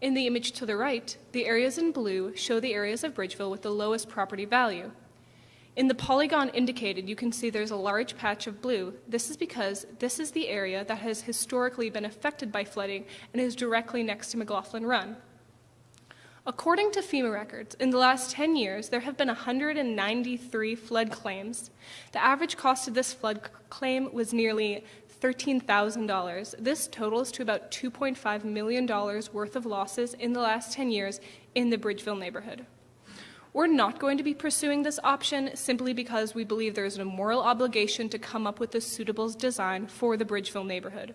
In the image to the right, the areas in blue show the areas of Bridgeville with the lowest property value. In the polygon indicated, you can see there's a large patch of blue. This is because this is the area that has historically been affected by flooding and is directly next to McLaughlin Run. According to FEMA records, in the last 10 years, there have been 193 flood claims. The average cost of this flood claim was nearly $13,000. This totals to about $2.5 million worth of losses in the last 10 years in the Bridgeville neighborhood. We're not going to be pursuing this option simply because we believe there is a moral obligation to come up with a suitable design for the Bridgeville neighborhood.